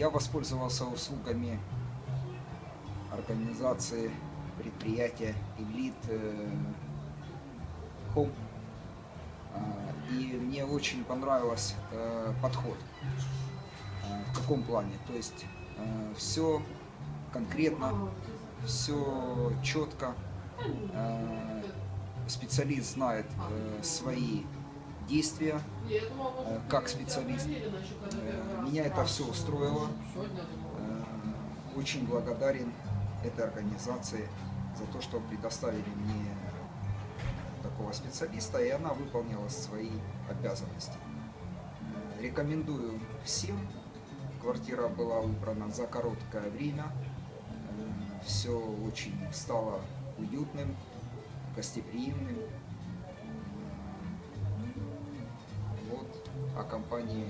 Я воспользовался услугами организации предприятия Elite э, Home. А, И мне очень понравился э, подход. А, В каком плане? То есть все конкретно, все четко. Э, Специалист знает э, свои действия, э, как специалист. Э, Меня это все устроило. Э, Очень благодарен этой организации за то, что предоставили мне такого специалиста, и она выполнила свои обязанности. Рекомендую всем. Квартира была выбрана за короткое время. Все очень стало уютным, гостеприимным. О компании.